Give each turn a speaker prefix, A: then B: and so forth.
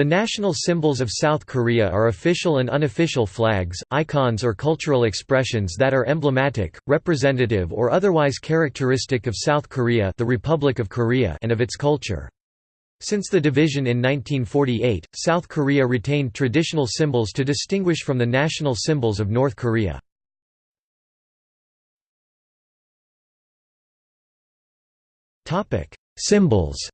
A: The national symbols of South Korea are official and unofficial flags, icons or cultural expressions that are emblematic, representative or otherwise characteristic of South Korea the Republic of Korea and of its culture. Since the division in 1948, South Korea retained traditional symbols to distinguish from the national symbols of North Korea. Symbols